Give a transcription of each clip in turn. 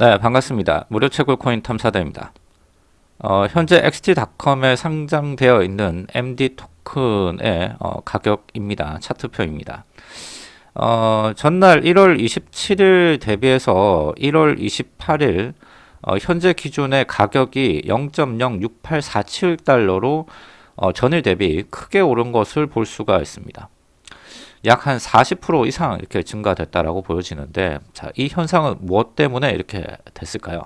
네, 반갑습니다. 무료 채굴 코인 탐사대입니다. 어, 현재 XT.com에 상장되어 있는 MD 토큰의 어, 가격입니다. 차트표입니다. 어, 전날 1월 27일 대비해서 1월 28일 어, 현재 기준의 가격이 0.06847달러로 어, 전일 대비 크게 오른 것을 볼 수가 있습니다. 약 한 40% 이상 이렇게 증가됐다라고 보여지는데 자, 이 현상은 무엇 때문에 이렇게 됐을까요?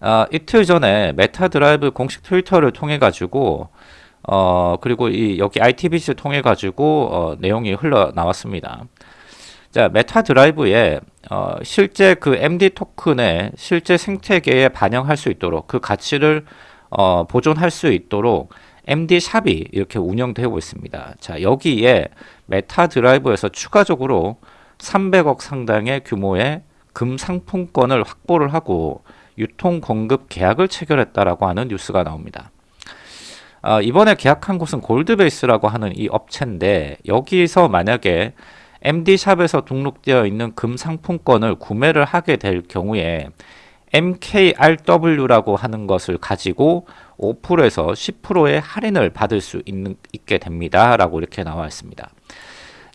아, 이틀 전에 Meta Drive 공식 트위터를 통해 가지고 어, 그리고 이 여기 ITBC를 통해 가지고 어, 내용이 흘러나왔습니다. 자, Meta Drive에 어, 실제 그 MD 토큰의 실제 생태계에 반영할 수 있도록 그 가치를 어, 보존할 수 있도록 MD 샵이 이렇게 운영되고 있습니다. 자, 여기에 Meta Drive에서 추가적으로 300억 상당의 규모의 금 상품권을 확보를 하고 유통 공급 계약을 체결했다라고 하는 뉴스가 나옵니다. 어, 이번에 계약한 곳은 골드베이스라고 하는 이 업체인데 여기서 만약에 MD샵에서 등록되어 있는 금 상품권을 구매를 하게 될 경우에 MKRW라고 하는 것을 가지고 5%에서 10%의 할인을 받을 수 있는, 있게 됩니다. 라고 이렇게 나와 있습니다.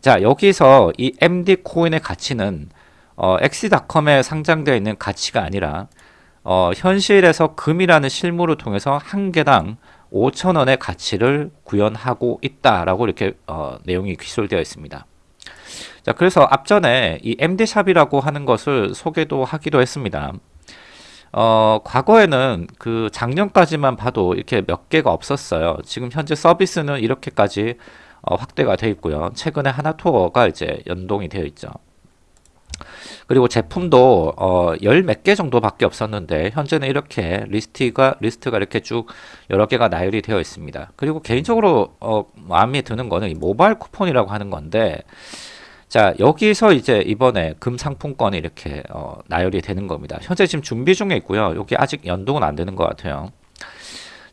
자, 여기서 이 MD 코인의 가치는 어, x.com에 상장되어 있는 가치가 아니라 어, 현실에서 금이라는 실물을 통해서 한 개당 5천원의 가치를 구현하고 있다라고 이렇게 어, 내용이 기술되어 있습니다. 자, 그래서 앞전에 이 MD샵이라고 하는 것을 소개도 하기도 했습니다. 어, 과거에는 그 작년까지만 봐도 이렇게 몇 개가 없었어요. 지금 현재 서비스는 이렇게까지 어, 확대가 되어 있고요. 최근에 하나투어가 이제 연동이 되어 있죠. 그리고 제품도 어, 열 몇 개 정도밖에 없었는데 현재는 이렇게 리스트가 리스트가 이렇게 쭉 여러 개가 나열이 되어 있습니다. 그리고 개인적으로 어, 마음에 드는 거는 이 모바일 쿠폰이라고 하는 건데 자 여기서 이제 이번에 금 상품권이 이렇게 어, 나열이 되는 겁니다. 현재 지금 준비 중에 있고요. 여기 아직 연동은 안 되는 것 같아요.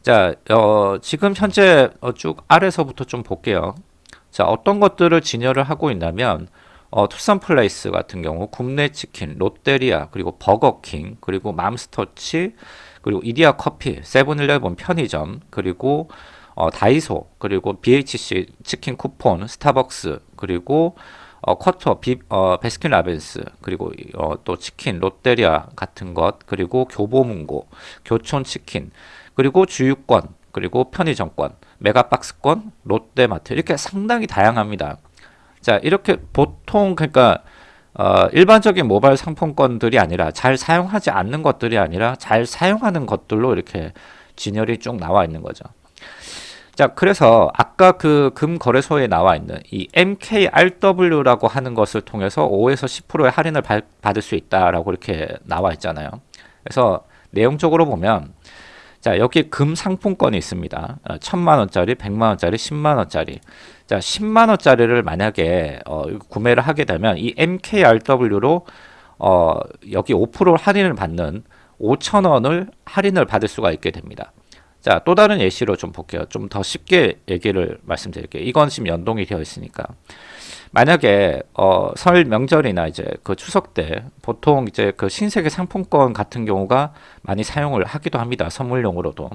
자 어, 지금 현재 어, 쭉 아래서부터 좀 볼게요. 자 어떤 것들을 진열을 하고 있냐면 어, 투썸 플레이스 같은 경우 굽네 치킨, 롯데리아, 그리고 버거킹, 그리고 맘스터치, 그리고 이디야 커피, 세븐일레븐 편의점, 그리고 어, 다이소, 그리고 BHC 치킨 쿠폰, 스타벅스, 그리고 어, 쿼터, 비, 어, 베스킨 라빈스, 그리고 어, 또 치킨, 롯데리아 같은 것, 그리고 교보문고, 교촌치킨, 그리고 주유권, 그리고 편의점권, 메가박스권, 롯데마트 이렇게 상당히 다양합니다. 자 이렇게 보통 그러니까 어, 일반적인 모바일 상품권들이 아니라 잘 사용하지 않는 것들이 아니라 잘 사용하는 것들로 이렇게 진열이 쭉 나와 있는 거죠. 자, 그래서 아까 그 금거래소에 나와 있는 이 MKRW라고 하는 것을 통해서 5에서 10%의 할인을 받을 수 있다라고 이렇게 나와 있잖아요. 그래서 내용적으로 보면 자, 여기 금 상품권이 있습니다. 어, 천만 원짜리, 백만 원짜리, 십만 원짜리. 자, 십만 원짜리를 만약에 어, 구매를 하게 되면 이 MKRW로 어, 여기 5% 할인을 받는 5천 원을 할인을 받을 수가 있게 됩니다. 자, 또 다른 예시로 좀 볼게요. 좀 더 쉽게 얘기를 말씀드릴게요. 이건 지금 연동이 되어 있으니까. 만약에 어, 설 명절이나 이제 그 추석 때 보통 이제 그 신세계 상품권 같은 경우가 많이 사용을 하기도 합니다. 선물용으로도.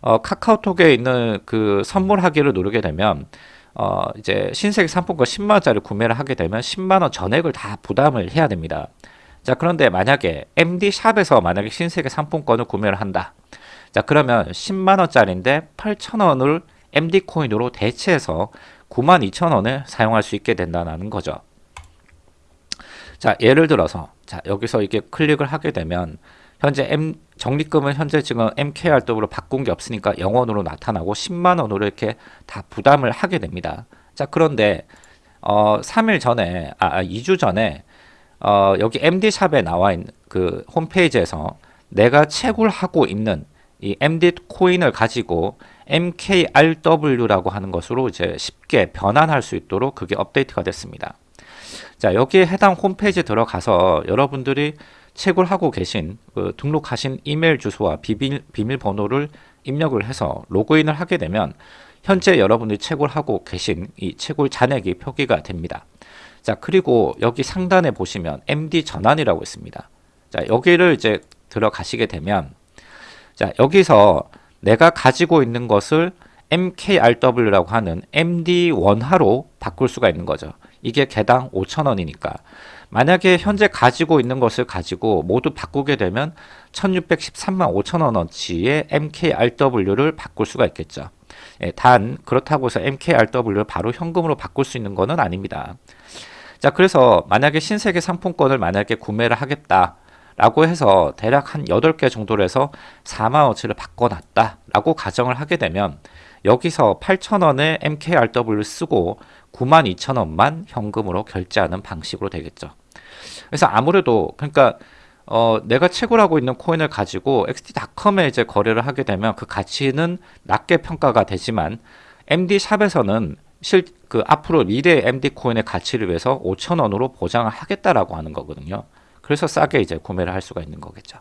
어, 카카오톡에 있는 그 선물하기를 누르게 되면 어, 이제 신세계 상품권 10만원짜리 구매를 하게 되면 10만원 전액을 다 부담을 해야 됩니다. 자, 그런데 만약에 MD샵에서 만약에 신세계 상품권을 구매를 한다. 자 그러면 10만원짜리인데 8천원을 MD코인으로 대체해서 92,000원을 사용할 수 있게 된다는 거죠. 자 예를 들어서 자 여기서 이게 클릭을 하게 되면 현재 M 적립금은 현재 지금 MKRW로 바꾼 게 없으니까 0원으로 나타나고 10만원으로 이렇게 다 부담을 하게 됩니다. 자 그런데 어 3일 전에 아 2주 아, 전에 어 여기 MD샵에 나와 있는 그 홈페이지에서 내가 채굴하고 있는 이 MD 코인을 가지고 MKRW라고 하는 것으로 이제 쉽게 변환할 수 있도록 그게 업데이트가 됐습니다. 자 여기에 해당 홈페이지 들어가서 여러분들이 채굴하고 계신 그 등록하신 이메일 주소와 비밀, 비밀번호를 입력을 해서 로그인을 하게 되면 현재 여러분들이 채굴하고 계신 이 채굴 잔액이 표기가 됩니다. 자 그리고 여기 상단에 보시면 MD 전환이라고 있습니다. 자, 여기를 이제 들어가시게 되면 자, 여기서 내가 가지고 있는 것을 MKRW라고 하는 MD1화로 바꿀 수가 있는 거죠. 이게 개당 5,000원이니까. 만약에 현재 가지고 있는 것을 가지고 모두 바꾸게 되면 1613만 5천원어치의 MKRW를 바꿀 수가 있겠죠. 예, 단 그렇다고 해서 MKRW를 바로 현금으로 바꿀 수 있는 것은 아닙니다. 자 그래서 만약에 신세계 상품권을 만약에 구매를 하겠다 라고 해서 대략 한 8개 정도로 해서 4만원치를 바꿔놨다 라고 가정을 하게 되면 여기서 8,000원의 MKRW를 쓰고 92,000원만 현금으로 결제하는 방식으로 되겠죠. 그래서 아무래도 그러니까 어, 내가 채굴하고 있는 코인을 가지고 XT.com에 이제 거래를 하게 되면 그 가치는 낮게 평가가 되지만 MD 샵에서는 실 그 앞으로 미래 MD 코인의 가치를 위해서 5,000원으로 보장을 하겠다라고 하는 거거든요. 그래서 싸게 이제 구매를 할 수가 있는 거겠죠.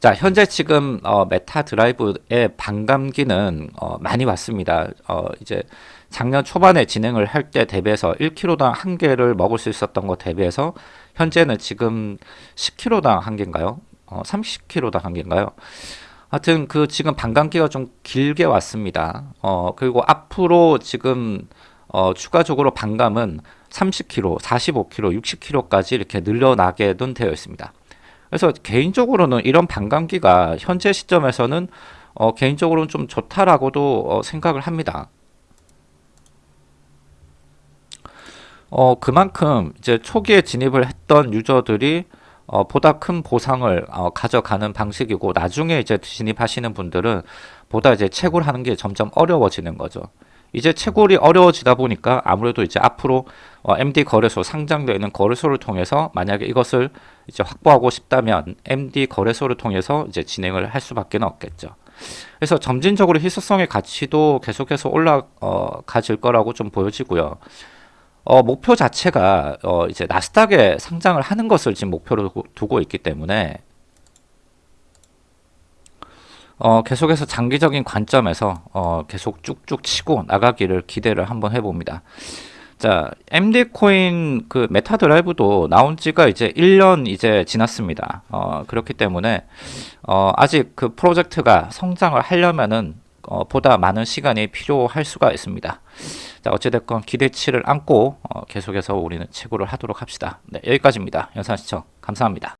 자, 현재 지금 어, 메타 드라이브의 반감기는 어, 많이 왔습니다. 어, 이제 작년 초반에 진행을 할 때 대비해서 1kg당 한 개를 먹을 수 있었던 것 대비해서 현재는 지금 10kg당 한 개인가요? 어, 30kg당 한 개인가요? 하여튼 그 지금 반감기가 좀 길게 왔습니다. 어, 그리고 앞으로 지금 어, 추가적으로 반감은 30kg, 45kg, 60kg까지 이렇게 늘려나게는 되어 있습니다. 그래서 개인적으로는 이런 반감기가 현재 시점에서는 어, 개인적으로는 좀 좋다라고도 어, 생각을 합니다. 어, 그만큼 이제 초기에 진입을 했던 유저들이 어, 보다 큰 보상을 어, 가져가는 방식이고 나중에 이제 진입하시는 분들은 보다 이제 채굴하는 게 점점 어려워지는 거죠. 이제 채굴이 어려워지다 보니까 아무래도 이제 앞으로 어, MD 거래소 상장되어 있는 거래소를 통해서 만약에 이것을 이제 확보하고 싶다면 MD 거래소를 통해서 이제 진행을 할 수밖에 없겠죠. 그래서 점진적으로 희소성의 가치도 계속해서 올라가질 거라고 좀 보여지고요. 어, 목표 자체가 어, 이제 나스닥에 상장을 하는 것을 지금 목표로 두고 있기 때문에 어, 계속해서 장기적인 관점에서 어, 계속 쭉쭉 치고 나가기를 기대를 한번 해봅니다. 자, MD 코인 그 메타 드라이브도 나온 지가 이제 1년 이제 지났습니다. 어, 그렇기 때문에 어, 아직 그 프로젝트가 성장을 하려면은 어, 보다 많은 시간이 필요할 수가 있습니다. 자, 어찌됐건 기대치를 안고 어, 계속해서 우리는 채굴을 하도록 합시다. 네, 여기까지입니다. 영상 시청 감사합니다.